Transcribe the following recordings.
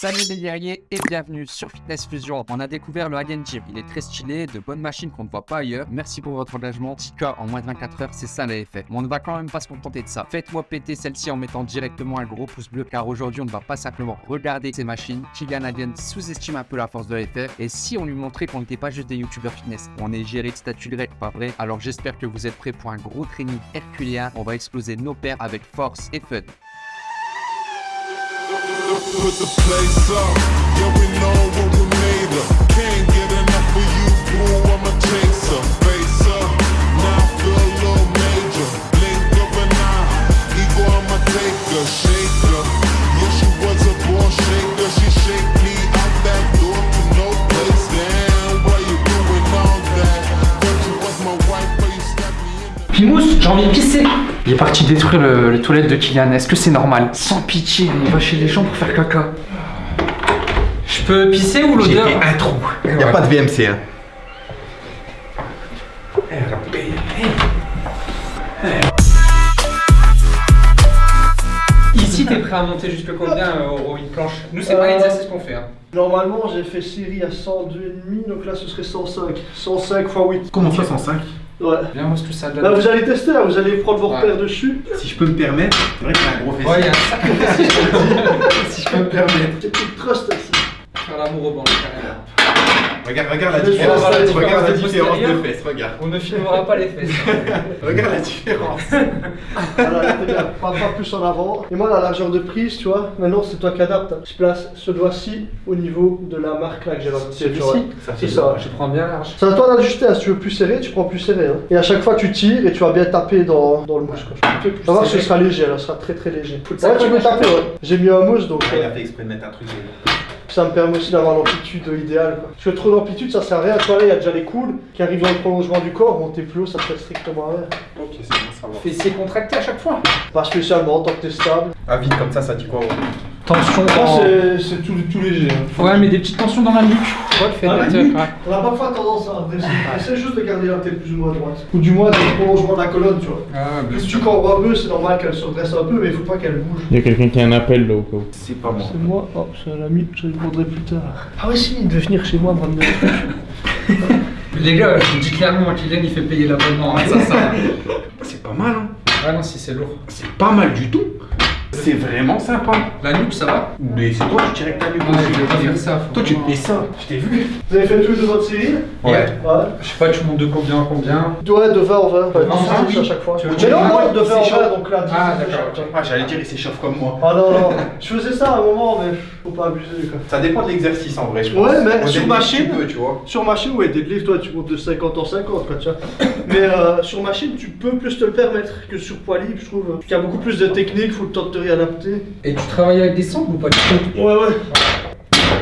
Salut les guerriers et bienvenue sur Fitness Fusion. On a découvert le Hagen Gym. Il est très stylé, de bonnes machines qu'on ne voit pas ailleurs. Merci pour votre engagement. Tika en moins de 24 heures, c'est ça l'effet. Mais on ne va quand même pas se contenter de ça. Faites-moi péter celle-ci en mettant directement un gros pouce bleu car aujourd'hui on ne va pas simplement regarder ces machines. Kylian Hagen sous-estime un peu la force de l'effet. Et si on lui montrait qu'on n'était pas juste des youtubeurs fitness, on est géré de statut grec, pas vrai? Alors j'espère que vous êtes prêts pour un gros training herculien. On va exploser nos paires avec force et fun. Put the place up. Yeah, we know what we made of. Can't get enough of you, boo. I'm a chaser. Face up, now I feel a little major. Blink of an eye, ego I'm a taker, shaker. Yeah, she was a born shaker. She shake me me in the. Pimous, j'ai envie de pisser Il est parti détruire le, les toilettes de Kylian, est-ce que c'est normal Sans pitié, il va chez les gens pour faire caca. Je peux pisser ou J'ai l'odeur fait un trou. Il n'y a Ouais. pas de VMC. Hein. Ici, t'es prêt à monter jusque combien euh, au une planche Nous, c'est pas Euh, l'exercice qu'on fait. Hein. Normalement, j'ai fait série à 102,5, donc là ce serait 105. 105 x 8. Comment ça 105 Ouais. Viens, moi, ce que ça donne. Là, vous allez tester, là, vous allez prendre vos Ouais. repères dessus. Si je peux me permettre, c'est vrai qu'il y a un gros fessier. Ouais, il y a un sacré fessier, je te le dis. si je peux me permettre. C'est une trust ici. Faire l'amour au banc, carrément. Regarde, regarde la différence. Regarde la différence de fesses, regarde. On ne filmera pas les fesses. Regarde la différence. Voilà. Pas, pas plus en avant. Et moi, la largeur de prise, tu vois, maintenant c'est toi qui adaptes. Je place ce doigt-ci au niveau de la marque là que j'ai. Ça C'est ça. Je prends bien large. C'est à toi d'ajuster, hein. si tu veux plus serré, tu prends plus serré. hein. Et à chaque fois, tu tires et tu vas bien taper dans, dans le mousse. quoi. Tu vas voir, ce sera léger, là, ce sera très très léger. Ça Ouais, tu peux taper, ouais. J'ai mis un mousse donc. Ah, il a fait exprès de mettre un truc. Ça me permet aussi d'avoir l'amplitude idéale. Quoi. Parce que trop d'amplitude, ça sert à rien. Tu vois, là, il y a déjà les coudes qui arrivent dans le prolongement du corps. Monter plus haut, ça te fait strictement rien. Ok, c'est bon, ça va. Fessier contracté à chaque fois. Pas spécialement, tant que t'es stable. Ah, vite comme ça, ça dit quoi ouais. Tension Ça, dans... c'est tout, tout léger. hein. Ouais, mais des petites tensions dans la nuque. Fait Ah, la ouais. On a parfois tendance à. Essaie juste de garder la tête plus ou moins droite. Ou du moins, le prolongement de la colonne, tu vois. Ah, bien sûr. un peu, c'est normal qu'elle se redresse un peu, mais il faut pas qu'elle bouge. Il y a quelqu'un qui a un appel là au cas où. C'est pas moi. C'est moi, oh, c'est un ami, je répondrai plus tard. Ah ouais, si, il devait venir chez moi me ramener. Les gars, je vous dis clairement, Kylian il fait payer l'abonnement. hein, ça, ça. C'est pas mal, hein. Ouais, non, si c'est lourd. C'est pas mal du tout. C'est vraiment sympa. La nuque, ça va Mais c'est toi qui tires avec ta nuque aussi. je vais pas faire ça. Toi, tu vraiment- fais ça. Je t'ai vu. Vous avez fait tous les deux votre série Ouais. Ouais. Je sais pas, tu montes de combien en combien Ouais, de 20 en 20. Enfin, En 10, 20, 10 oui. à chaque fois. Tu veux Mais non, moi, de 20 en c'est 20, chaud. donc là, 10 Ah, à d'accord. Ah, j'allais dire, il s'échauffe comme moi. Ah non, non, je faisais ça à un moment, mais faut pas abuser quoi. Ça dépend de l'exercice en vrai, je pense. Ouais, mais Au sur début, machine- Tu peux, tu vois. Sur machine, ouais, deadlift, toi, tu montes de 50 en 50, quoi, tu vois. Mais euh, sur machine, tu peux plus te le permettre que sur poids libre, je trouve. Il y a beaucoup plus de techniques, faut le temps de Et tu travailles avec des sangles ou pas du tout Ouais, ouais.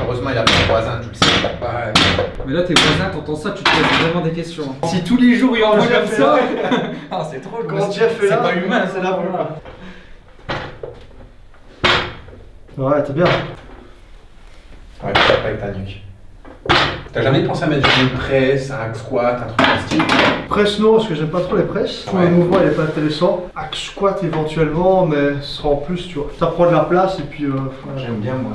Heureusement, il a fait voisin, tu le sais. Ouais. Mais là, tes voisins, t'entends ça, tu te poses vraiment des questions. Si tous les jours il envoie comme ça. ah, c'est trop Quand Jeff est là, C'est pas humain, c'est là pour Ouais, t'es bien. Ouais, tu tapes avec ta nuque. T'as jamais pensé à mettre une presse, un hack squat, un truc en style Presse, non, parce que j'aime pas trop les presses. Ouais. le mouvement, il est pas intéressant. Hack squat éventuellement, mais ce sera en plus, tu vois. Ça prend de la place et puis. Euh, voilà. J'aime bien moi,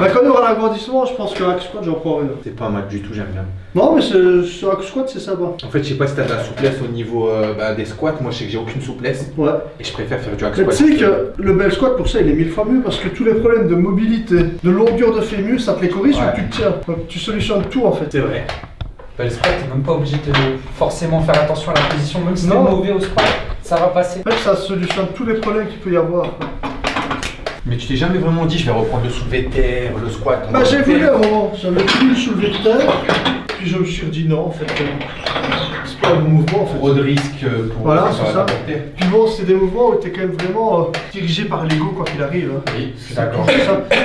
Bah, quand il y aura l'agrandissement, je pense que hack squat, j'en prends une. c'est pas mal du tout, j'aime bien. Non, mais c'est- ce hack squat, c'est sympa. En fait, je sais pas si t'as de la souplesse au niveau euh, bah, des squats, moi je sais que j'ai aucune souplesse Ouais. et je préfère faire du hack Mais squat. tu sais que le bel squat pour ça il est mille fois mieux parce que tous les problèmes de mobilité, de longueur de fémur, ça te les corrige Ouais. ou tu te tiens. Donc tu solutionnes tout en fait. C'est vrai. Bah, le squat, t'es même pas obligé de forcément faire attention à la position, même si t'es mauvais au squat, ça va passer. En fait ça solutionne tous les problèmes qu'il peut y avoir. Mais tu t'es jamais vraiment dit, je vais reprendre le soulevé de terre, le squat. Bah j'ai le voulu moment, j'avais plus le soulevé de terre, puis je me suis dit non en fait. C'est pas un bon mouvement en fait. Trop de risques euh, pour Voilà, c'est ça. Puis bon, c'est des mouvements où t'es quand même vraiment euh, dirigé par l'ego quoi qu'il arrive. hein. Oui, je suis d'accord.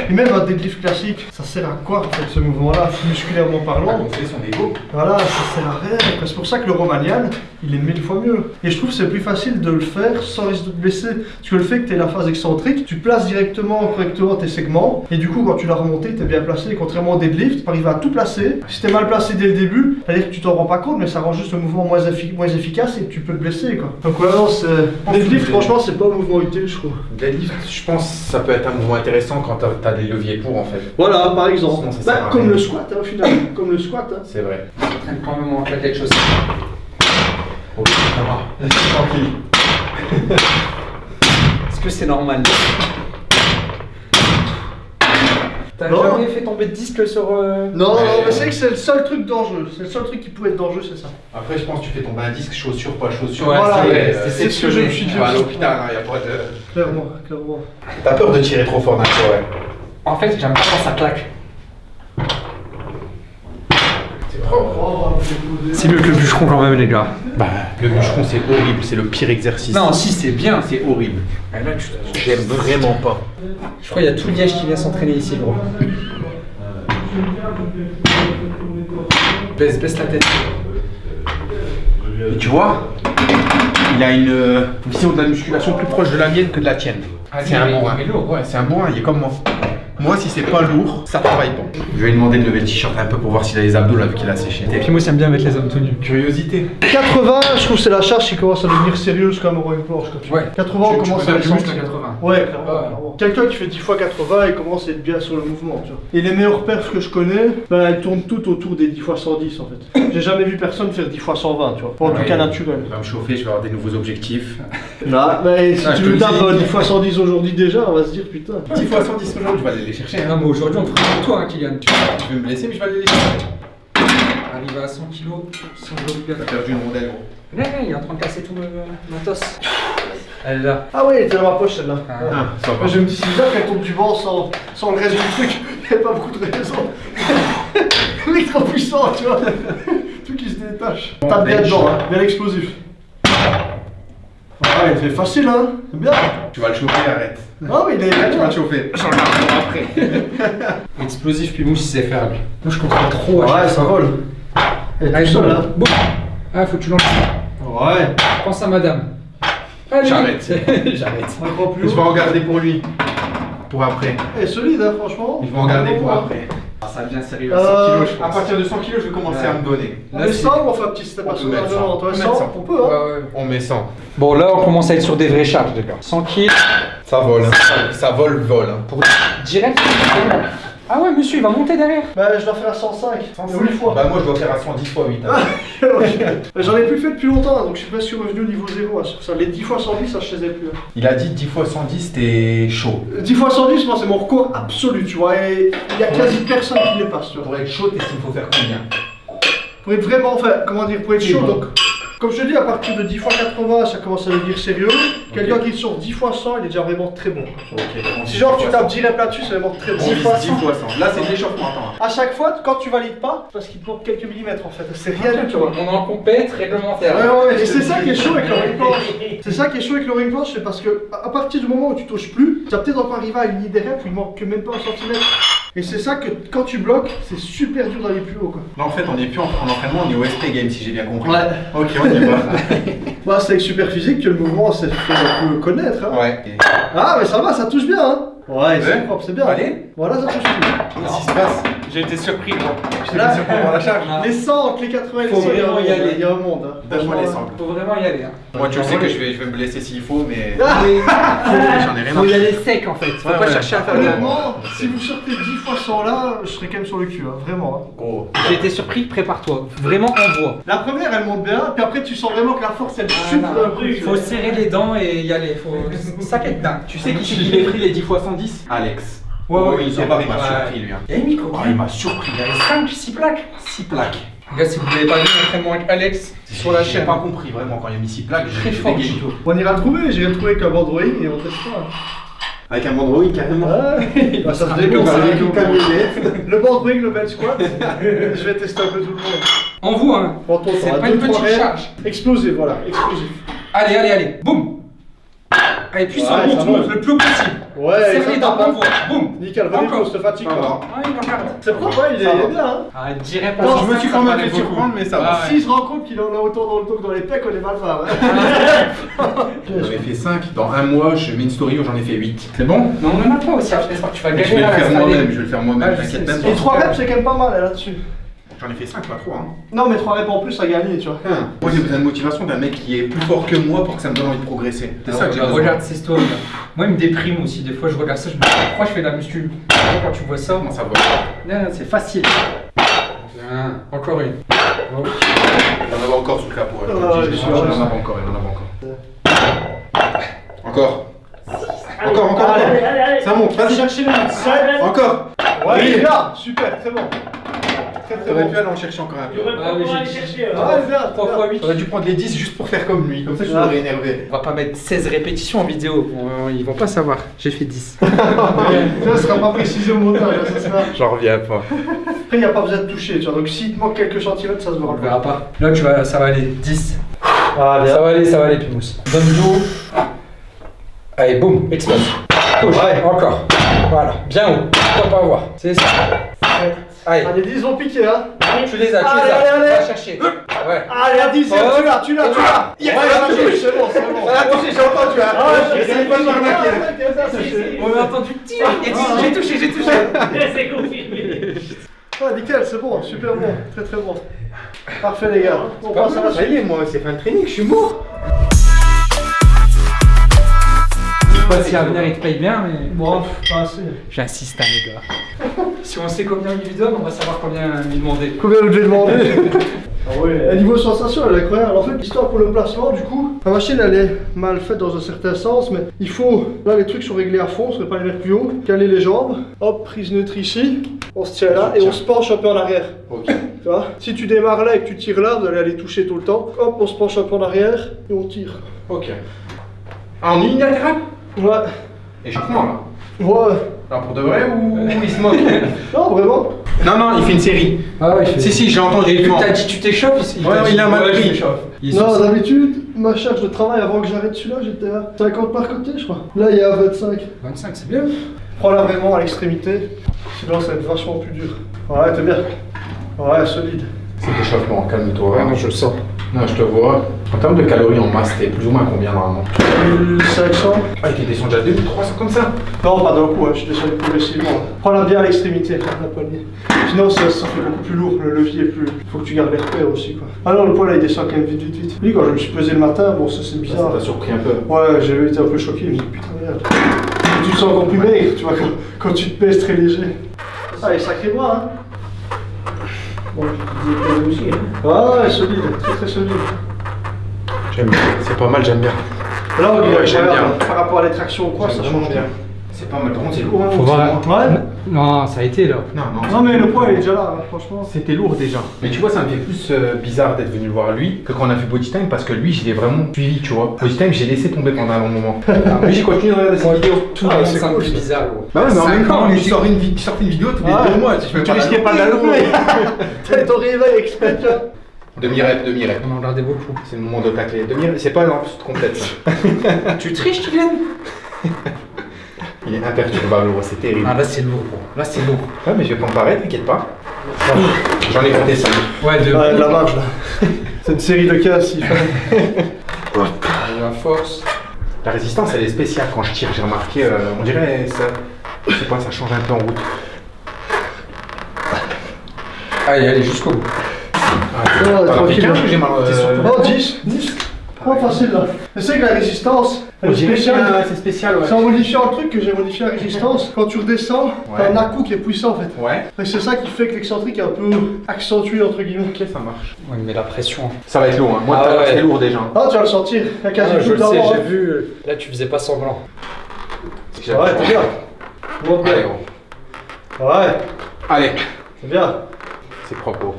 Et même un deadlift classique, ça sert à quoi en fait ce mouvement-là, musculairement parlant? Gonflé son ego. Voilà, ça sert à rien. C'est pour ça que le Romanian, il est mille fois mieux. Et je trouve que c'est plus facile de le faire sans risque de te blesser. Parce que le fait que tu aies la phase excentrique, tu places directement, correctement tes segments. Et du coup, quand tu l'as remonté, tu es bien placé. Contrairement au deadlift, tu arrives à tout placer. Si tu es mal placé dès le début, c'est-à-dire que tu t'en rends pas compte, mais ça rend juste le mouvement moins, effi- moins efficace et tu peux te blesser quoi. Donc ouais, non, c'est. Deadlift, franchement, c'est pas un mouvement utile, je trouve. Deadlift, je pense que ça peut être un mouvement intéressant quand t'as as des leviers pour en fait. Voilà, par exemple. Sinon, Bah, à comme le squat, hein, au final. comme le squat. Hein. C'est vrai. quand même en claquette chaussée. Ok, ça va. Tranquille. Est-ce que c'est normal? T'as jamais fait tomber de disque sur. euh, Non, Ouais. non, mais c'est vrai que c'est le seul truc dangereux. C'est le seul truc qui pouvait être dangereux, c'est ça. Après, je pense que tu fais tomber un disque, chaussure, pas chaussure. Ouais, Voilà, c'est ce que je me suis dit. Tu vas à l'hôpital, il n'y a pas de. Clairement, clairement. T'as peur de tirer trop fort d'un coup, ouais. En fait, j'aime pas quand ça claque. C'est mieux que le bûcheron quand même, les gars. Bah, le bûcheron, c'est horrible, c'est le pire exercice. Non, si, c'est bien. c'est horrible. Ah, tu- J'aime vraiment pas. Je crois qu'il y a tout Liège qui vient s'entraîner ici, gros. Baisse, baisse la tête. Et tu vois, il a une vision de la musculation plus proche de la mienne que de la tienne. Ah, c'est un bourrin. Ouais, c'est un bourrin, il est comme moi. Moi, si c'est pas lourd, ça travaille pas. Je vais lui demander de lever le t-shirt un peu pour voir s'il a les abdos là, vu qu'il a séché. Et puis moi, j'aime bien mettre les hommes tout nus. Curiosité. 80, je trouve que c'est la charge qui commence à devenir sérieuse comme au une planche. Comme tu Ouais. vois. 80, on Tu- commence peux à sentir. à 80. Ouais, clairement. Ouais. clairement. Quelqu'un qui fait 10 fois 80, il commence à être bien sur le mouvement, tu vois. Et les meilleures perfs que je connais, ben, elles tournent toutes autour des 10 fois 110 en fait. J'ai jamais vu personne faire 10 fois 120, tu vois. En tout cas naturel. Je vais me chauffer, je vais avoir des nouveaux objectifs. Là, mais si Ah, tu le tapes dis. euh, 10 fois 110 aujourd'hui déjà, on va se dire putain. 10 fois 110 aujourd'hui, je vais aller les chercher. Non, mais aujourd'hui, on fera pour toi, hein, Kylian. Tu Tu veux me blesser, mais je vais aller les chercher. arrives à 100 kg, 100 kg. T'as perdu une rondelle, gros. Ouais, ouais, il est en train de casser tout le matos. Elle est là. Ah ouais, elle était dans ma poche celle-là. Ah. Ouais. Ah, je me dis, c'est bizarre qu'elle tombe du banc sans, sans le reste du truc. Il n'y a pas beaucoup de raisons. Le mec trop puissant, tu vois. Tout qui se détache. Tape bien dedans, hein. bien explosif. Ah, il fait facile, hein. C'est bien. Tu vas le chauffer, arrête. Ah oui, il est Là, tu vas le chauffer. Explosif, puis mouche, faire, lui. Moi, je comprends trop. à Ouais, ça vole. Elle est Allez, tout seul, boum. hein. Boum. Ah, faut que tu lances. Ouais. Pense à madame. Allez. J'arrête. J'arrête. Je vais en garder pour lui. Pour après. Elle est solide, hein, franchement. Je vais en garder pour Bon, après. Ah, ça devient sérieux. à 100 kilos, kilos, je je À partir de 100 kg, je vais commencer à me donner. On met 100 ou on fait un petit step On à peut 100 mettre 100. Non, On peut toi, mettre 100, 100. on peut, hein. Ouais, ouais. On met 100. Bon, là, on commence à être sur des vraies charges, les gars. 100 kg. Ça vole. hein. Ça vole, vole. hein. Pour direct. Ah ouais, monsieur, il va monter derrière. Bah, je dois faire à 105. 8 fois. Bah moi je dois faire à 110 fois 8. hein. Mais J'en ai plus fait depuis longtemps, hein, donc je suis presque revenu au niveau 0. hein, sur ça. Les 10 fois 110, ça je faisais plus. hein. Il a dit 10 fois 110, t'es chaud. 10 fois 110, moi c'est mon record absolu, tu vois, et il y a quasi personne qui les passe, tu vois. Pour être chaud, t'estimes qu'il faut faire combien? Pour être vraiment, enfin, comment dire, pour être chaud, donc, comme je te dis, à partir de 10 fois 80, ça commence à devenir sérieux. Quelqu'un qui sort 10 fois 100, il est déjà vraiment très bon. Si genre tu tapes 10 reps là-dessus, c'est vraiment très bon. 10 fois 10 fois 100. Là c'est de l'échauffement, hein. À chaque fois, quand tu valides pas, parce qu'il te manque quelques millimètres en fait, c'est rien du tout. On est en compète réglementaire. Ouais, et c'est ça qui est chaud avec le ring planche. C'est ça qui est chaud avec le ring planche, c'est parce que à partir du moment où tu touches plus, tu vas peut-être encore arriver à une idée rep où il manque même pas un centimètre. Et c'est ça que quand tu bloques, c'est super dur d'aller plus haut quoi. Là en fait on est plus en, en entraînement, on est au SP game si j'ai bien compris. Ouais. Ok, on y va. Bah, c'est avec super physique que le mouvement s'est fait un peu connaître. Hein. ouais. Ah, mais ça va, ça touche bien. Hein. Ouais, c'est propre, c'est bien. Allez. Voilà, ça touche. Qu'est-ce qui se passe J'ai été surpris, gros. Je t'ai mis sur pour la charge. Les 100 entre les 80 et les Faut 100, il y a un vraiment y monde, aller. Il y a un monde. Hein. Donne-moi les 100. Faut vraiment y aller. Hein. Moi tu le sais que je vais, je vais me blesser s'il faut, mais Ah. j'en ai rien à Faut y aller sec en fait. Faut Ouais, pas ouais. chercher à faire le. Honnêtement, si vous sortez 10 fois 100 là, je serais quand même sur le cul, hein, vraiment. hein. Gros. J'ai été surpris, prépare-toi. Vraiment envoie. La première, elle monte bien, puis après, tu sens vraiment que la force, elle chute d'un coup. Faut serrer les dents et y aller. Faut. Ça dingue. Tu sais qui c'est qui pris les 10 fois 110 Alex. Ouais, ouais, il m'a surpris lui. hein. Oh, il m'a surpris. Il y avait 5, 6 plaques. 6 plaques. Les gars, si vous n'avez pas vu l'entraînement avec Alex sur la J'ai chaîne. pas compris vraiment quand il y a mis 6 plaques, Très j'ai fort. tout. On ira le trouver, j'irai le trouver avec un bandroïde et on testera. Avec un Mandroid carrément. Bah, ça se Avec une le camionnette. Le bandroïde, le bel squat. je vais tester un peu tout le monde. Envoie, hein. Bon, toi, C'est pas une petite charge. Explosif, voilà, explosif. Allez, allez, allez. Boum. Allez, puissant, Ouais, monte, ça monte le plus haut possible. Ouais, tape, hein. envoie. Boum. Nickel, venez Encore. pour se fatigue pas. il regarde. C'est propre, hein, il est, il bien. Hein. Ah, je dirais pas je me suis quand même fait surprendre, mais ça va. Ah, ouais. S'il se rend compte qu'il en a autant dans le dos que dans les pecs, on est mal barre. J'en ai fait 5. Dans un mois, je mets une story où j'en ai fait 8. C'est bon? Non, a pas aussi. Je que tu vas Je galérer vais le faire moi-même, je vais le faire moi-même, Ah, je t'inquiète même c'est- Et pas. 3 reps, c'est quand même pas mal là, là-dessus. J'en ai fait 5, pas 3. Hein. Non, mais 3 reps en plus à gagner, tu vois. Hein. Moi, j'ai besoin de motivation d'un mec qui est plus fort que moi pour que ça me donne envie de progresser. C'est ça que j'ai besoin. Regarde ces stories là. Moi, il me déprime aussi. Des fois, je regarde ça, je me dis pourquoi je fais de la muscu? Quand tu vois ça, Comment ça va non, c'est facile. Bien, Encore une. Oh. Il en avait encore sous le capot. hein, je Ah, te le dis, je il en avait encore, il en avait encore. Encore. Encore, encore, encore. Allez, allez, allez. Ça monte, vas-y. Cherchez 7. Encore. Ouais, Oui. bien, super, très bon. Très très T'aurais bon. pu aller en chercher encore un peu. Ah, aller chercher. Ouais, bien, 3 bien. fois 8. T'aurais dû prendre les 10 juste pour faire comme lui, comme ça je Ah. l'aurais énervé. On va pas mettre 16 répétitions en vidéo. Ils vont pas savoir. J'ai fait 10. Ça sera pas précisé au montage, hein, ça sera. J'en reviens pas. Après, il n'y a pas besoin de toucher, tu vois. Donc, s'il te manque quelques centimètres, ça se On verra pas. Là, tu vas, ça va aller. 10. Ah, Ça va aller, ça va aller, Pimous. Donne dos. Allez, boum, explose. Touche. Ouais. Encore. Voilà. Bien haut. Faut pas voir. C'est ça. Allez. Allez, 10 vont piquer, hein. Tu les as, tu Allez, les as. allez, allez. Va chercher. Ouais. Allez, à 10, Oh. tu l'as, tu l'as, tu l'as. Yes, ouais, elle a c'est bon, c'est bon. Elle a touché, j'ai entendu. hein. Ah, J'essaie pas de m'arnaquer. On a entendu tir. J'ai touché, j'ai touché. C'est confirmé. Ah, nickel, c'est bon, super bon, très très bon. Parfait, les gars. On passe à la Ça suite. y est, moi, c'est fin de training, je suis mort. Sais pas si à venir il te paye bien, mais. Bon, pas assez. J'insiste, hein, les gars. si on sait combien il lui donne, on va savoir combien lui demander. Combien vous devez demander Ah ouais. Et niveau sensation, elle est incroyable. En fait, l'histoire pour le placement, du coup, la machine, elle est mal faite dans un certain sens, mais il faut, là, les trucs sont réglés à fond, on ne pas les mettre plus haut. Caler les jambes, hop, prise neutre ici, on se tient là, et on se penche un peu en arrière. Ok. Tu vois? Si tu démarres là et que tu tires là, vous allez aller toucher tout le temps. Hop, on se penche un peu en arrière, et on tire. Ok. Ah, en unilatéral Ouais, Échauffement, là. ouais. Alors, pour de vrai ou il se moque Non, vraiment Non, non, il fait une série. Ah ouais, je Si, si, j'ai entendu. il T'as dit tu t'échauffes il Ouais, il a mal pris. Non, d'habitude, ma charge de travail avant que j'arrête celui-là, j'étais à 50 par côté, je crois. Là, il y a 25. 25, c'est bien. Prends-la vraiment à l'extrémité, sinon ça va être vachement plus dur. Ouais, t'es bien. Ouais, solide. C'est l'échauffement, calme-toi. Ouais, non, je le sens. Non, je te vois. En termes de calories en masse, t'es plus ou moins combien normalement 1500 Ah, il était descendu à 2300 comme ça Non, pas d'un coup, hein, je suis descendu progressivement. Prends-la bien à l'extrémité, la poignée. Sinon, ça, ça fait beaucoup plus lourd, le levier est plus. Faut que tu gardes les repères aussi, quoi. Ah non, le poids là, il descend quand même vite, vite, vite. Oui, quand je me suis pesé le matin, bon, ça c'est Ça bizarre. t'a surpris un peu. Ouais, j'ai été un peu choqué, je me suis dit, putain, merde. Tu te sens encore plus maigre, tu vois, quand, quand tu te pèses très léger. Ah, il est sacré bras, hein. Bon, aussi. hein. Ah, ouais, solide, très très solide. J'aime bien. C'est pas mal, j'aime bien. Là, on Ouais, bien. par rapport à les tractions ou quoi, ça change bien. C'est pas mal. Par contre, c'est lourd. hein, Faut voir. Ouais. Non, ça a été là. Non, non. Non, mais le poids, il est déjà là, hein, franchement. C'était lourd déjà. Mais tu vois, ça me fait plus euh, bizarre d'être venu le voir lui que quand on a fait Body Time parce que lui, je l'ai vraiment suivi, tu vois. Body Time, j'ai laissé tomber pendant un long moment. Mais j'ai continué de regarder ses vidéos. Tout Ah, c'est cool, bizarre, gros. Bah ouais, mais en même temps, il sort une, vi- il sort une vidéo tous les Ouais. deux mois. Tu, Tu risquais pas la louper. T'as ton réveil exprès, tu vois. Demi-rep, demi-rep. On en regardait beaucoup. C'est le moment de tacler. Demi-rep, c'est pas une complète. Tu triches, Kylian? Il est imperturbable, c'est terrible. Ah, là, c'est lourd, gros. Là, c'est lourd. Ouais, mais je vais pas me t'inquiète pas. J'en ai compté ça. Ouais, de. Ouais, de la marge, là. C'est une série de 15, s'il fallait. La force. La résistance, elle est spéciale quand je tire, j'ai remarqué. euh, on dirait ça. Je sais pas, ça change un peu en route. Allez, allez, jusqu'au bout. As pris tranquille. 15 ou j'ai mal euh, Oh, 10, 10. Oh, facile, là. Je sais que la résistance, c'est spécial, ouais. C'est le truc que j'ai modifié la résistance. Quand tu redescends, t'as Ouais. un à-coup qui est puissant, en fait. Ouais, Et c'est ça qui fait que l'excentrique est un peu accentué, entre guillemets. ok, ça marche. Ouais, mais la pression. Ça va être lourd, hein. Moi, Ah ouais. c'était lourd déjà. Ah, tu vas le sentir. Il y a quasi Ah, tout je le sais, d'avant, j'ai hein. vu. euh, Là, tu faisais pas semblant. Ouais, t'es bien. Monte Allez, bien. gros. Ouais, Allez, c'est bien. c'est propre. gros.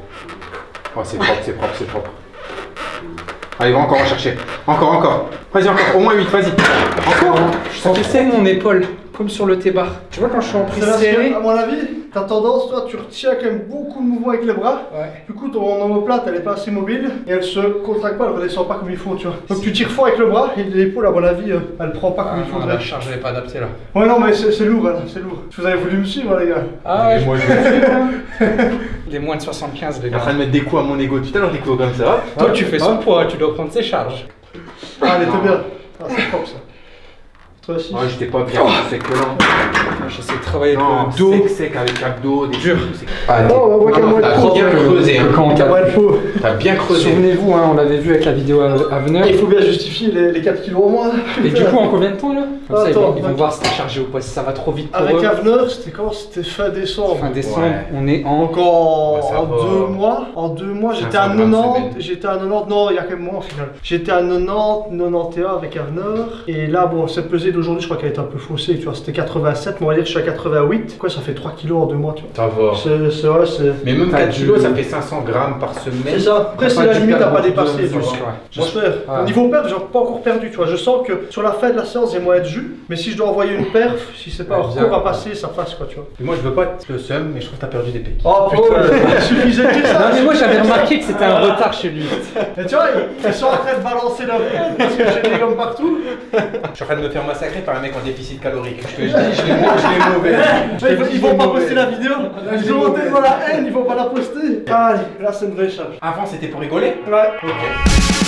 Oh, c'est propre, c'est propre, c'est propre. Allez, va encore en chercher. Encore, encore. Vas-y, encore. Au moins 8, vas-y. Encore Je sentais mon épaule, comme sur le T-bar. Tu vois, quand je suis en prise serrée. à mon avis, t'as tendance, toi, tu retiens quand même beaucoup de mouvements avec les bras. Ouais. Du coup, ton omoplate, elle est pas assez mobile et elle se contracte pas, elle redescend pas comme il faut, tu vois. Donc tu tires fort avec le bras et l'épaule, à mon avis, euh, elle prend pas comme il Ah, faudrait. la charge n'est pas adaptée là. Ouais, non, mais c'est lourd, hein, c'est lourd. Vous avez voulu me suivre, les gars. Ah ouais, Moi, je les moins de 75, les suis en train gars. de mettre des coups à mon ego. Tout à l'heure, des coups comme ça. hop. Toi, tu fais son poids, tu dois prendre ses charges. Ah, elle était bien. Ah, c'est propre ça. Toi aussi. Ouais, j'étais pas bien, c'est que là. J'essaie de travailler avec Non, le dos. sec, sec avec abdos, des Dur. Ah, Non, on voit T'as de peau. bien creusé, hein. Quand on. T'as bien creusé. Souvenez-vous, hein, on l'avait vu avec la vidéo à Avenir. Il faut bien justifier les, les 4 kilos en moins. Et du coup, en combien de temps là? Comme ça, ils vont, Attends, ils vont attends. voir si t'es chargé ou pas, si ça va trop vite pour Avec eux. Avenir, c'était quand? C'était fin décembre. Fin décembre, Ouais. on est en. Donc en, Ouais, ça en va. deux mois, en deux mois, j'étais à 500 grammes 90, semaine. j'étais à 90, non, il y a quand même moins au final. J'étais à 90, 91 avec Avenir. Et là, bon, cette pesée d'aujourd'hui, je crois qu'elle est un peu faussée, tu vois, c'était 87, mais on va dire que je suis à 88. Quoi, ça fait 3 kilos en deux mois, tu vois. Ça va. C'est c'est vrai, c'est. Mais même T'as 4 du- kilos, ça fait 500 grammes par C'est semaine. ça. Après, c'est la limite à pas dépasser, tu vois. muscle, ouais. J'espère. Ouais. Au niveau perf, j'ai pas encore perdu, tu vois. Je sens que sur la fin de la séance, j'ai moins de jus. Mais si je dois envoyer une perf, si c'est pas Ouais, hors bien. cours à passer, ça passe, quoi, tu vois. Et moi, je veux pas être le seum, mais je trouve que t'as perdu des pecs. Oh putain, il suffisait de dire ça. Non, mais moi j'avais remarqué que c'était un retard chez lui. Et tu vois, ils, sont en train de balancer haine parce que j'ai des gommes partout. Je suis en train de me faire massacrer par un mec en déficit calorique. Je te dis, je mauvais. Ils, vont- pas poster la vidéo. Ils ont monté devant la haine, ils vont pas la poster. Allez, là c'est une vraie charge. Avant, c'était pour rigoler Ouais. Ok.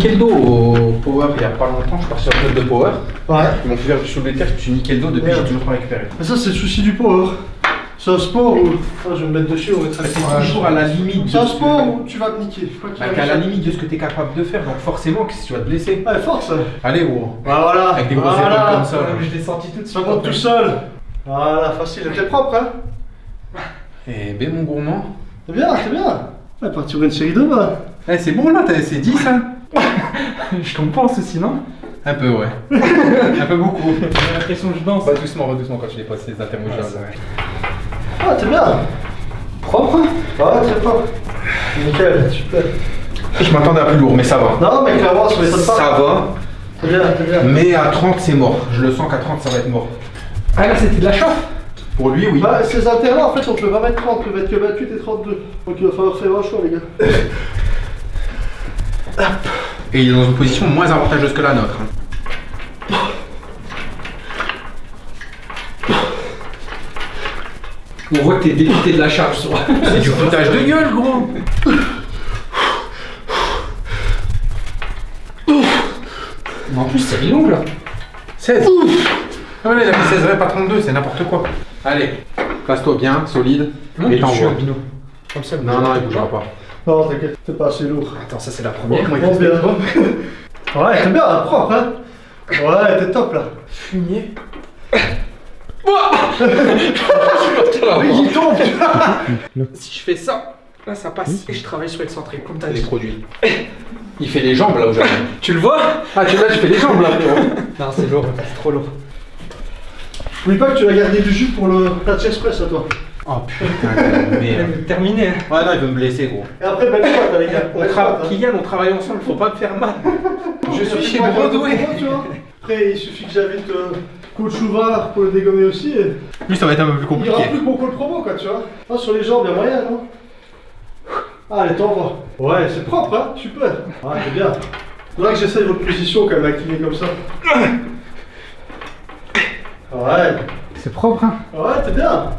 Je me suis niqué le dos au Power il y a pas longtemps. Je suis parti sur le club de Power. Ouais. Ils m'ont fait faire du soulevé de terre. Je me suis niqué le dos depuis, Merde. j'ai toujours pas récupéré. Mais ça, c'est le souci du power. C'est un sport où. Je vais me mettre dessus, on va être C'est toujours à la limite de C'est un ce sport que- où tu vas te niquer. Bah, un la limite de ce que t'es capable de faire, donc forcément, que tu vas te blesser Ouais, force. Allez, gros. Bah voilà. Avec des grosses Voilà. épaules comme ça. Ouais, là. Je l'ai senti tout de Ça monte tout seul. Voilà, facile. T'es propre, hein Eh ben, mon gourmand. C'est bien, c'est bien. Ouais, partir une série de bas. Eh, c'est bon là, t'as- c'est 10 hein Je compense aussi, non? Un peu, ouais. Un peu beaucoup. J'ai l'impression que je danse. Va doucement, va doucement quand tu les passes les intermédiaires. Ah, t'es bien. Propre hein Ouais, très propre. Nickel, super. Je m'attendais à plus lourd, mais ça va. Non, mais clairement, ça m'étonne pas. Ça va, C'est bien, c'est bien. mais à 30, c'est mort. Je le sens qu'à 30, ça va être mort. Ah là, c'était de la chauffe? Pour lui, oui. Bah, ces haltères-là, en fait, on peut pas mettre 30, on peut mettre que 28 et 32. Donc il va falloir faire un choix, les gars. Et il est dans une position moins avantageuse que la nôtre. hein. On voit que t'es député de la charge sur. C'est du foutage de gueule, gros. Mais en plus, c'est long là. 16. Ah ouais, il a fait 16 reps, pas 32, c'est n'importe quoi. Allez, place-toi bien, solide. et t'envoies. Comme ça, Non, non, il bougera pas. Non, t'inquiète, t'es pas assez lourd. Attends, ça c'est la première. Il fait bien. Ouais, t'es bien, hein, propre, hein Ouais, t'es top, là. Fumier. Oui, il tombe. Si je fais ça, là ça passe. Et je travaille sur l'excentrique, comme t'as Les dit. produits. Il fait les jambes là aujourd'hui. Tu le vois? Ah, tu là, tu fais les jambes là. Non, c'est lourd, c'est trop lourd. N'oublie pas que tu vas garder du jus pour le la chest press à toi. Oh putain, de merde. Terminé. Ouais, non, il veut me blesser, gros. Et après, belle hein, les gars. On tra- hein. Kylian, on travaille ensemble, faut pas me faire mal. Je suis chez vois. Après, il suffit que j'invite euh, coach Ouvard pour le dégommer aussi. Et... Lui, ça va être un peu plus Il y aura compliqué. plus que mon call promo, quoi, tu vois. Ah, sur les jambes, il y a moyen, non? Allez, t'envoies. Ouais, c'est propre, hein Super. Ouais, c'est bien. Faudra que j'essaye votre position quand même, incliné comme ça. Ouais. C'est propre, hein Ouais, t'es bien.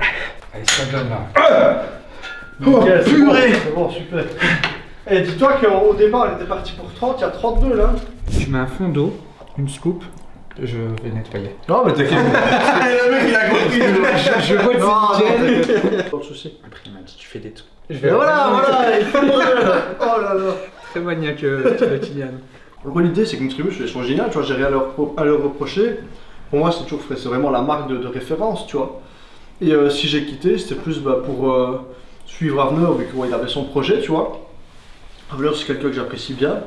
Allez, ça donne là. Nickel, c'est bon, purée. C'est bon, super. Et dis-toi qu'au départ, elle était partie pour 30, il y a 32 là. Tu mets un fond d'eau, une scoop, je vais nettoyer. Non, mais t'inquiète. le mec, il a compris. Je vois non, que t'inquiète. Pas de soucis. Après, il m'a dit tu fais des trucs. Je voilà, voilà, il fait le modèle. Oh là là. Très maniaque, euh, Kylian. En gros, l'idée, c'est que Nutribus, elles sont géniales, tu vois, j'ai rien à leur, pro- à leur reprocher. Pour moi, c'est toujours c'est vraiment la marque de, de référence, tu vois. Et euh, si j'ai quitté, c'était plus bah, pour euh, suivre Avner, vu qu'il avait son projet, tu vois. Avner, c'est quelqu'un que j'apprécie bien.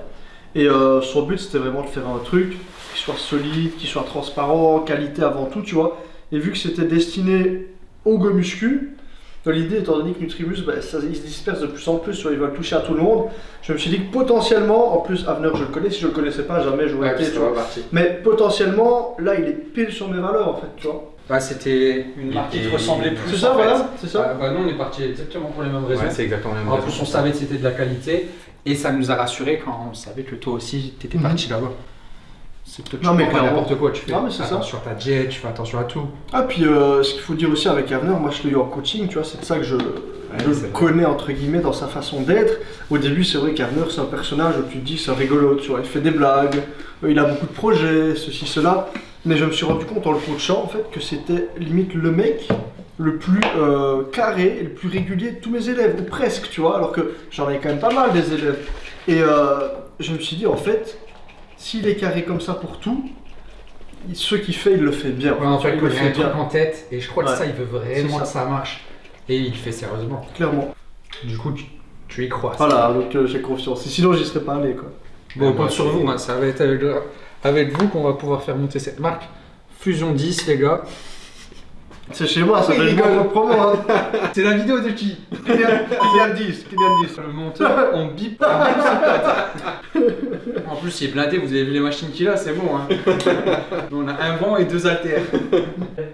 Et euh, son but, c'était vraiment de faire un truc qui soit solide, qui soit transparent, qualité avant tout, tu vois. Et vu que c'était destiné au go muscu, dans l'idée, étant donné que Nutribus, bah, ça, il se disperse de plus en plus, tu vois, ils veulent toucher à tout le monde. Je me suis dit que potentiellement, en plus, Avner, je le connais, si je le connaissais pas, jamais j'aurais été, tu vois. Mais potentiellement, là, il est pile sur mes valeurs, en fait, tu vois. Bah, c'était une marque qui te ressemblait plus. C'est ça, en fait. voilà, c'est ça. Bah, bah, nous, on est parti exactement pour les mêmes raisons. Ouais, c'est exactement la même en plus, on savait que c'était de la qualité et ça nous a rassuré quand on savait que toi aussi, t'étais Mhm. parti là-bas. C'est peut-être Non, tu mais pas n'importe quoi, tu fais Non, mais c'est ça. attention à ta jet, tu fais attention à tout. Ah, puis euh, ce qu'il faut dire aussi avec Avner, moi je l'ai eu en coaching, tu vois, c'est de ça que je, le connais entre guillemets dans sa façon d'être. Au début, c'est vrai qu'Avner c'est un personnage où tu te dis c'est un rigolo, tu vois, il fait des blagues, euh, il a beaucoup de projets, ceci, cela. Mais je me suis rendu compte en le coachant en fait que c'était limite le mec le plus euh, carré et le plus régulier de tous mes élèves, ou presque, tu vois, alors que j'en ai quand même pas mal des élèves. Et euh, je me suis dit en fait, s'il est carré comme ça pour tout, ce qu'il fait, il le fait bien. Ouais, en fait, il le a un fait truc bien. en tête et je crois que Ouais. ça, il veut vraiment que ça. marche. Et il le fait sérieusement. Clairement. Du coup, tu, tu y crois. Voilà, donc euh, j'ai confiance. Et sinon, j'y serais pas allé, quoi. Bon, on Ouais, compte bah, sur vous, hein, ça va être avec, vous qu'on va pouvoir faire monter cette marque. Fusion 10, les gars. C'est chez moi, ça gars. bonne promo. Hein. C'est la vidéo de qui Kylian Kylian 10, Kylian 10. Le monteur, on bip. on bip ses pattes. en plus, il est blindé, vous avez vu les machines qu'il a, c'est bon. Hein. on a un banc et deux haltères.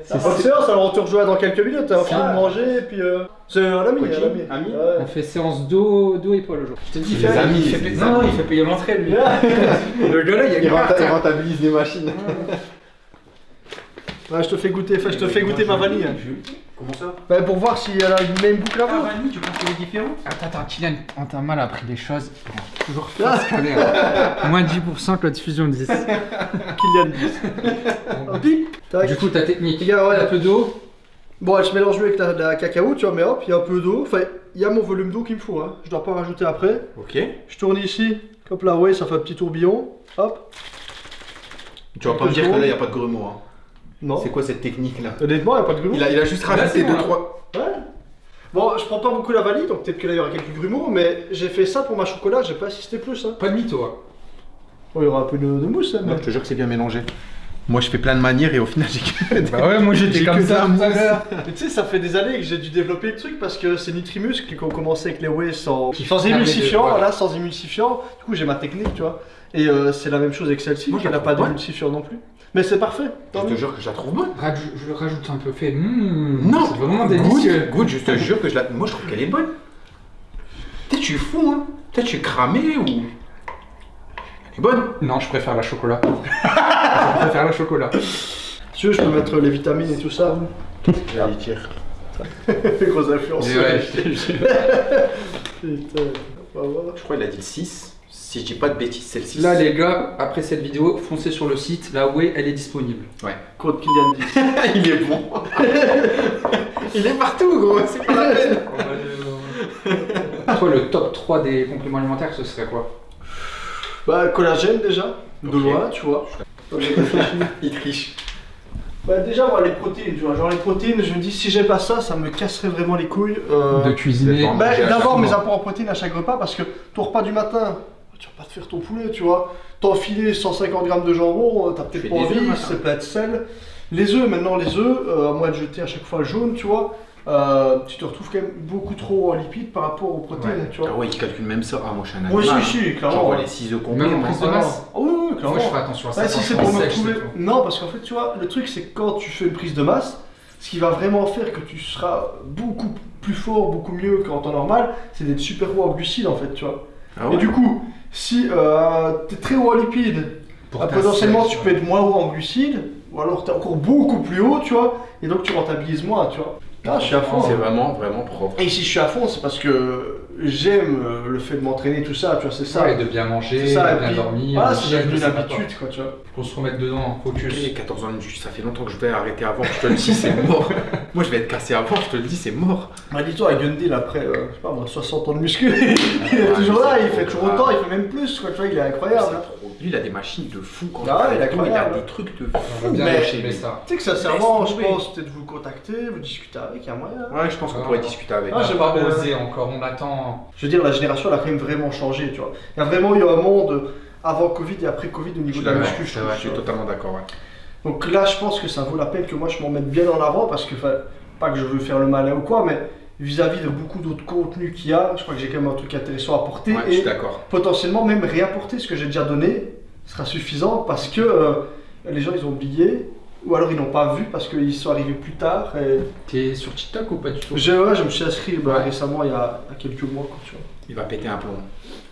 C'est séance, alors on te rejoint dans quelques minutes. On finit de manger, et puis. euh, C'est un ami, Coaching, un ami. ami. Ouais. On fait séance dos, dos épaule aujourd'hui. Je te dis, Les fais- amis, il fait. Non, il fait payer l'entrée lui. Le gars là, il y a Il, il rentabilise les machines. Ouais, je te fais goûter, enfin, je te fais goûter ma vanille. Comment ça Ouais, pour voir si elle a une même boucle à Ah, vous. vanille, tu penses qu'elle est différente? Attends, attends, Kylian, on t'a mal appris les choses. Toujours faire scanner. Moins de 10% que la diffusion 10. Kylian 10. Hop, tac. Du coup, ta technique. Les gars, ouais. Un peu d'eau. Bon, je mélange mieux avec la, la cacao, tu vois, mais hop, il y a un peu d'eau. Enfin, il y a mon volume d'eau qu'il me faut, hein. Je dois pas rajouter après. Ok. Je tourne ici, hop là, ouais, ça fait un petit tourbillon. Hop. Tu vas pas me dire que là, il n'y a pas de grumeaux. Hein. Non. C'est quoi cette technique-là Honnêtement, il n'y a pas de grumeaux. il a, il a juste Là, rajouté bon, 2 là. 3 Ouais. Bon, je prends pas beaucoup la vanille, donc peut-être que là il y aura quelques grumeaux, mais j'ai fait ça pour ma chocolat, j'ai pas assisté plus. Hein. Pas de mytho. hein. Bon, il y aura un peu de, de mousse, hein, mais. Je te jure que c'est bien mélangé. Moi, je fais plein de manières et au final, j'ai que. Bah ouais, moi j'étais J'ai comme que ça tout à l'heure. Mais tu sais, ça fait des années que j'ai dû développer le truc parce que c'est Nitrimus qui ont commencé avec les whey sans, Qui sans émulsifiant, voilà. voilà, sans émulsifiant. Du coup, j'ai ma technique, tu vois. Et euh, c'est la même chose avec celle-ci, qui n'a pas d'émulsifiant non plus. Mais c'est parfait. Je te jure que je la trouve bonne. Raj- Je le rajoute un peu fait. Mmh, Non, c'est vraiment délicieux. Good, good, je te jure que je la. Moi, je trouve qu'elle est bonne. Peut-être tu es fou, hein. Peut-être tu es cramé ou. Elle est bonne. Non, je préfère la chocolat. je préfère la chocolat. Si tu veux, je peux mettre les vitamines et tout ça. J'allais dire. Grosse influence. Ouais, je. Putain. Je crois qu'il a dit le 6. Si je dis pas de bêtises, c'est le 6. Là, les gars, après cette vidéo, foncez sur le site. La Way, elle est disponible. Code Kylian 10. il est bon. il est partout, gros. C'est pas la peine. Toi, le top 3 des compléments alimentaires, ce serait quoi? Bah, collagène déjà, de loin, tu vois. Il triche. Bah déjà moi les protéines, tu vois, genre les protéines, je me dis si j'ai pas ça, ça me casserait vraiment les couilles. euh, De cuisiner. Bah, chaque mes apports en protéines à chaque repas parce que ton repas du matin, tu vas pas te faire ton poulet, tu vois. T'enfiler 150 grammes de jambon, euh, t'as peut-être pas envie, c'est plein de sel. Les œufs, maintenant les œufs, euh, à moins de jeter à chaque fois le jaune, tu vois, euh, tu te retrouves quand même beaucoup trop en lipides par rapport aux protéines, tu vois. Ah ouais, il calcule même ça. Ah, moi, je suis un Oui, animal. si, si, clairement. J'envoie ouais. les 6 œufs complets. Même prise de Ah, masse non. Ah oui, oui, clairement. Moi, je fais attention à ça. Ouais, quand si c'est pour me tout. Non, parce qu'en fait, tu vois, le truc, c'est que quand tu fais une prise de masse, ce qui va vraiment faire que tu seras beaucoup plus fort, beaucoup mieux qu'en temps normal, c'est d'être super haut en glucides, en fait, tu vois. Ah ouais. Et du coup, si euh, tu es très haut en lipides, Pour ta potentiellement tu peux être moins haut en glucides, ou alors tu es encore beaucoup plus haut, tu vois, et donc tu rentabilises moins, tu vois. Ah, je suis à fond. C'est vraiment, vraiment propre. Et si je suis à fond, c'est parce que j'aime euh, le fait de m'entraîner, tout ça, tu vois, c'est ça. Ça, et de bien manger, ça, de bien dormir. Voilà, c'est devenu une habitude, quoi, tu vois. Faut se remettre dedans, focus. Ok, 14 ans, ça fait longtemps que je vais arrêter avant, je te le dis, c'est mort. Moi, je vais être cassé avant, je te le dis, c'est mort. Bah dis-toi, Gundil, après, euh, je sais pas moi, 60 ans de muscu, il est toujours là, il fait toujours autant, il fait même plus, quoi, tu vois, il est incroyable. C'est hein. trop- Lui, il a des machines de fou quand Ah il ouais, il est avec nous, il a des trucs de fou. bien Mais- lâcher mais ça. Tu sais que sincèrement, je pense peut-être vous contacter, vous discuter avec, il y a moyen. Ouais, je pense qu'on Ah. pourrait discuter avec. Ah, j'ai pas osé encore, on attend. Je veux dire, la génération, elle a quand même vraiment changé, tu vois. Il y a vraiment eu un monde avant Covid et après Covid au niveau de la muscu, je je trouve, tu suis totalement d'accord. ouais. Donc là, je pense que ça vaut la peine que moi je m'en mette bien en avant parce que, pas que je veux faire le malin ou quoi, mais vis-à-vis de beaucoup d'autres contenus qu'il y a, je crois que j'ai quand même un truc intéressant à apporter Ouais, je et suis d'accord. potentiellement même réapporter ce que j'ai déjà donné sera suffisant parce que euh, les gens ils ont oublié ou alors ils n'ont pas vu parce qu'ils sont arrivés plus tard. Et... T'es sur TikTok ou pas du tout? Je, ouais, je me suis inscrit bah, Ouais. récemment il y, a, il y a quelques mois. Quoi, tu vois. Il va péter un plomb.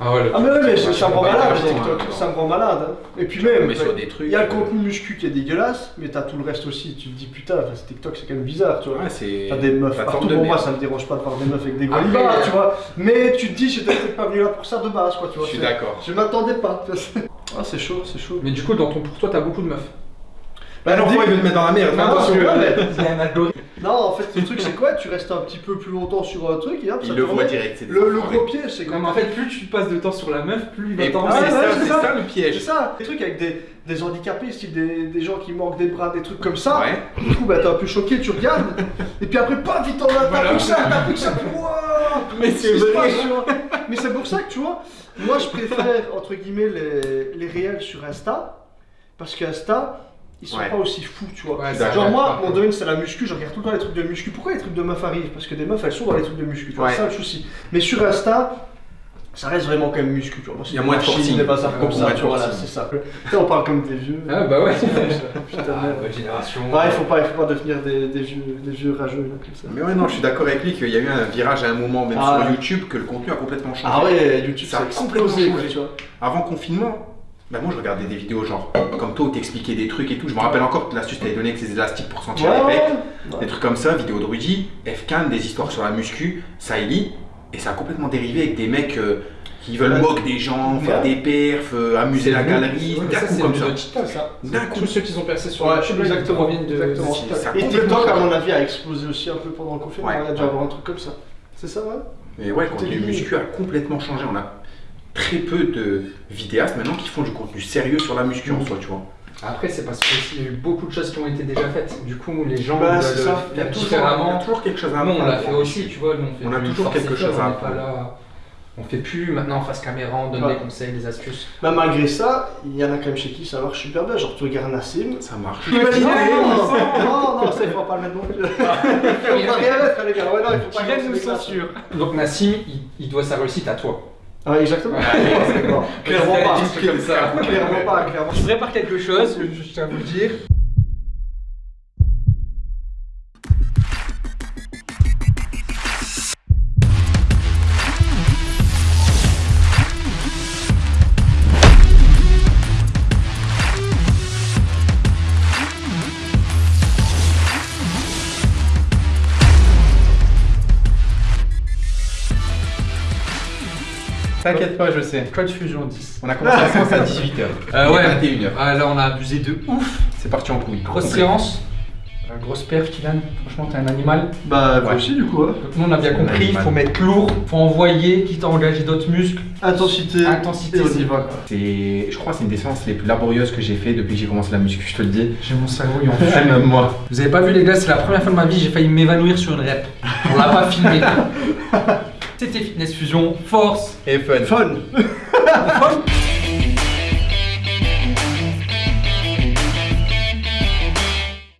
Ah ouais, Ah mais ouais, mais me rend pas malade TikTok, hein, ça me rend malade. hein. Et puis même, Mais sur des trucs. il y a le euh, contenu muscu qui est dégueulasse, mais t'as tout le reste aussi. Tu te dis putain, TikTok c'est quand même bizarre, tu vois. Ouais, c'est. T'as des meufs partout, bon moi ça me dérange pas de voir des meufs avec des Après, golibas, euh, tu vois. Mais tu te dis, j'étais peut-être pas venu là pour ça de base, quoi, tu Je suis c'est- d'accord. Je m'attendais pas. tu. Ah c'est chaud, c'est chaud. Mais du coup, dans ton pour toi, t'as beaucoup de meufs. Bah, non, dis- il veut te mettre dans la merde. Non, attention. non, Il y a un algorithme. Non, en fait, le truc c'est quoi? Tu restes un petit peu plus longtemps sur un truc et hop, ça Il le te voit remet. direct. c'est des Le, le enfoirés. gros piège, c'est Non, quand mais en fait, plus tu passes de temps sur la meuf, plus il va Et t'en c'est Ah, ça, c'est c'est ça. ça le C'est piège. ça, des trucs avec des, des handicapés, style des, des gens qui manquent des bras, des trucs comme ça. Ouais. Du coup, bah, t'es un peu choqué, tu regardes, et puis après, pas vite, t'en as, t'as Voilà. plus que ça, t'as plus que ça, puis, Wouah Mais Qu'est-ce qui se passe, tu vois? Mais c'est pour ça que, tu vois, moi, je préfère, entre guillemets, les, les réels sur Insta, parce qu'Insta, ils sont Ouais. pas aussi fous, tu vois. Ouais. Genre moi, mon domaine c'est la muscu, je regarde tout le temps les trucs de muscu. Pourquoi les trucs de meufs arrivent? Parce que des meufs elles sont dans les trucs de muscu, tu vois, Ouais. c'est ça le souci. Mais sur Insta, ça reste vraiment quand même muscu, tu vois. Il y a moins de forcing. des bazars comme ça, tu vois, c'est ça. On parle comme des vieux. Ah bah ouais. Putain, Ah, génération. Ouais, il faut pas, il faut pas devenir des, des vieux, des vieux rageux là, comme ça. Mais ouais, non, je suis d'accord avec lui qu'il y a eu un virage à un moment, même Ah, sur ouais. YouTube, que le contenu a complètement changé. Ah ouais, YouTube Ça ça a complètement changé. tu vois. Avant confinement, bah moi je regardais des vidéos genre comme toi où t'expliquais des trucs et tout. Je me rappelle encore que l'astuce que t'avais donné avec ces élastiques pour sentir Ouais, les pecs, ouais. des trucs comme ça, vidéo de Rudy, Fcan, des histoires sur la muscu, Saïli, et ça a complètement dérivé avec des mecs euh, qui veulent Ouais. moquer des gens, faire Ouais. des perfs, euh, amuser la galerie, Ouais, mais d'un ça, coup c'est comme ça. de TikTok, ça. D'un coup. Tous ceux qui sont percés sur là, ils exactement, proviennent de exactement. Ça Et TikTok, à mon avis, a explosé aussi un peu pendant le confinement. Y a dû avoir un truc comme ça. C'est ça, ouais Et ouais, le contenu muscu a complètement changé. On a très peu de vidéastes maintenant qui font du contenu sérieux sur la muscu en soi, tu vois. Après, c'est parce qu'il y a eu beaucoup de choses qui ont été déjà faites. Du coup, les gens Bah, le ça. Il y a toujours, il y a différemment. toujours quelque chose à Nous, on l'a apprendre. fait aussi, tu vois. Nous, on fait On a toujours quelque chose à apprendre. là. On fait plus maintenant face caméra, on donne Ouais. des conseils, des astuces. Bah, malgré ça, il y en a quand même chez qui ça marche super bien. Genre, tu regardes Nassim. Ça marche. Non, non, non, non, ça il faut pas le mettre non plus. Il faut pas rien mettre, les gars. Ouais, non, il faut pas nous. Donc Nassim, il, il doit sa réussite à toi. Ah, ouais, exactement. Clairement pas. Clairement pas, clairement. Je prépare quelque chose, je tiens à vous le dire. T'inquiète pas, je sais. Code Fusion 10. On a commencé la séance à 18h. Euh, ouais. 21h. Ah, là, on a abusé de ouf. C'est parti en couille. Grosse séance. Euh, grosse perf, Kylian. Franchement, t'es un animal. Bah, moi Ouais. aussi, du coup. hein. Donc, nous, on a bien compris. Il faut mettre lourd, faut envoyer, quitte à engager d'autres muscles. Intensité. Intensité, Et on c'est- y va, quoi. C'est, je crois que c'est une des séances les plus laborieuses que j'ai fait depuis que j'ai commencé la muscu, je te le dis. J'ai mon cerveau, il en fume. Même moi. Vous avez pas vu les gars, c'est la première fois de ma vie, j'ai failli m'évanouir sur une rep. On l'a pas filmé. C'était Fitness Fusion, force Et fun. Fun. Fun